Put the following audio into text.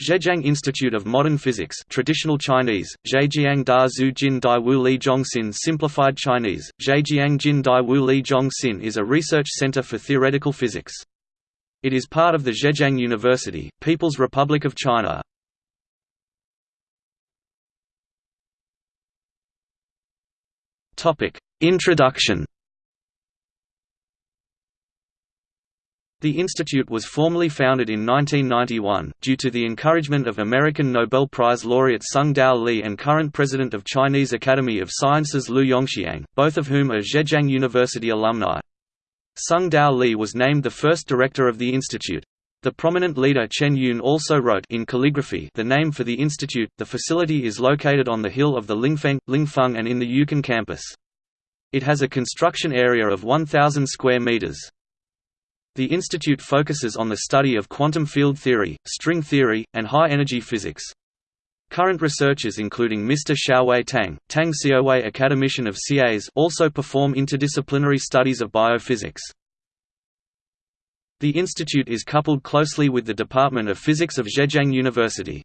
Zhejiang Institute of Modern Physics traditional Chinese, Zhejiang Da Zhu Jin Dai Wu Li Zhongxin simplified Chinese, Zhejiang Jin Dai Wu Li Zhongxin is a research center for theoretical physics. It is part of the Zhejiang University, People's Republic of China. Introduction The institute was formally founded in 1991, due to the encouragement of American Nobel Prize laureate Tsung-Dao Lee and current president of Chinese Academy of Sciences Lu Yongxiang, both of whom are Zhejiang University alumni. Tsung-Dao Lee was named the first director of the institute. The prominent leader Chen Yun also wrote in calligraphy the name for the institute. The facility is located on the hill of the Lingfeng, Lingfeng and in the Yuquan campus. It has a construction area of 1,000 square meters. The institute focuses on the study of quantum field theory, string theory, and high-energy physics. Current researchers including Mr. Xiaowei Tang, Tang Xiaowei academician of CAS also perform interdisciplinary studies of biophysics. The institute is coupled closely with the Department of Physics of Zhejiang University.